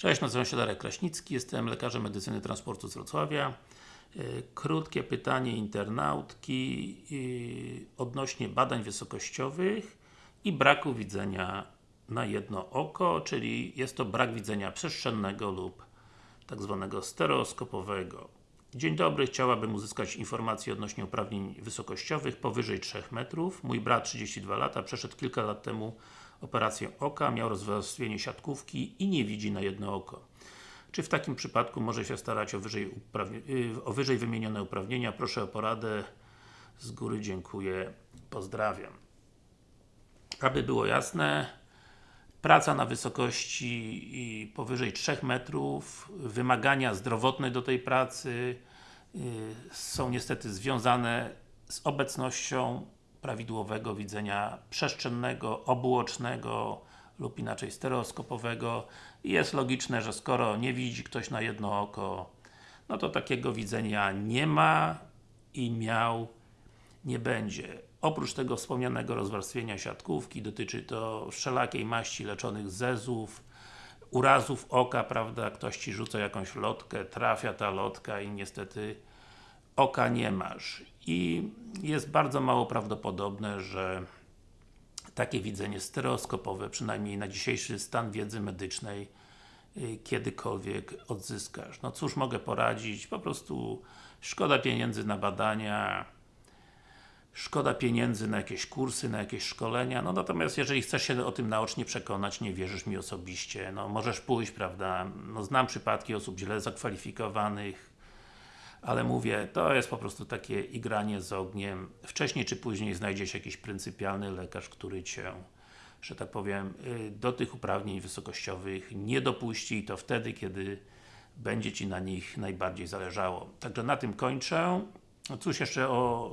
Cześć, nazywam się Darek Kraśnicki, jestem lekarzem medycyny transportu z Wrocławia. Yy, Krótkie pytanie internautki yy, odnośnie badań wysokościowych i braku widzenia na jedno oko, czyli jest to brak widzenia przestrzennego lub tak zwanego stereoskopowego. Dzień dobry, chciałabym uzyskać informacje odnośnie uprawnień wysokościowych powyżej 3 metrów. Mój brat 32 lata, przeszedł kilka lat temu operację oka, miał rozwarstwienie siatkówki i nie widzi na jedno oko. Czy w takim przypadku może się starać o wyżej, y, o wyżej wymienione uprawnienia? Proszę o poradę. Z góry dziękuję. Pozdrawiam. Aby było jasne, praca na wysokości powyżej 3 metrów, wymagania zdrowotne do tej pracy yy, są niestety związane z obecnością prawidłowego widzenia przestrzennego, obuocznego lub inaczej stereoskopowego i jest logiczne, że skoro nie widzi ktoś na jedno oko no to takiego widzenia nie ma i miał nie będzie. Oprócz tego wspomnianego rozwarstwienia siatkówki, dotyczy to wszelakiej maści leczonych zezów, urazów oka, prawda, ktoś Ci rzuca jakąś lotkę, trafia ta lotka i niestety oka nie masz. I jest bardzo mało prawdopodobne, że takie widzenie stereoskopowe, przynajmniej na dzisiejszy stan wiedzy medycznej, y, kiedykolwiek odzyskasz. No cóż mogę poradzić, po prostu szkoda pieniędzy na badania, szkoda pieniędzy na jakieś kursy, na jakieś szkolenia, no natomiast jeżeli chcesz się o tym naocznie przekonać, nie wierzysz mi osobiście, no możesz pójść, prawda, no znam przypadki osób źle zakwalifikowanych, ale mówię, to jest po prostu takie igranie z ogniem. Wcześniej czy później znajdzie się jakiś pryncypialny lekarz, który Cię, że tak powiem, y, do tych uprawnień wysokościowych nie dopuści i to wtedy, kiedy będzie Ci na nich najbardziej zależało. Także na tym kończę. No cóż jeszcze o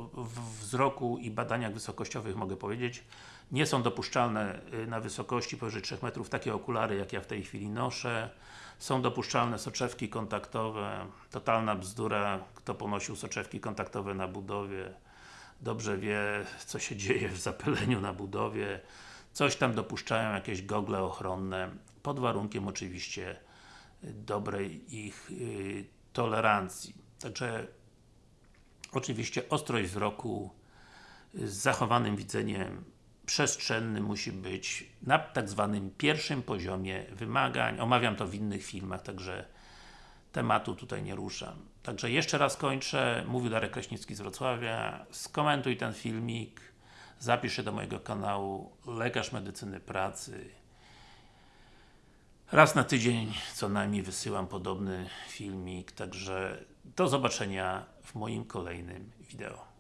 wzroku i badaniach wysokościowych mogę powiedzieć. Nie są dopuszczalne y, na wysokości powyżej 3 metrów takie okulary, jak ja w tej chwili noszę. Są dopuszczalne soczewki kontaktowe. Totalna bzdura, kto ponosił soczewki kontaktowe na budowie dobrze wie, co się dzieje w zapyleniu na budowie. Coś tam dopuszczają jakieś gogle ochronne, pod warunkiem oczywiście dobrej ich y, tolerancji. Także Oczywiście ostrość wzroku z zachowanym widzeniem przestrzennym musi być na tak zwanym pierwszym poziomie wymagań. Omawiam to w innych filmach, także tematu tutaj nie ruszam. Także jeszcze raz kończę. Mówił Darek Kraśnicki z Wrocławia. Skomentuj ten filmik. Zapisz się do mojego kanału Lekarz Medycyny Pracy. Raz na tydzień co najmniej wysyłam podobny filmik, także do zobaczenia w moim kolejnym wideo.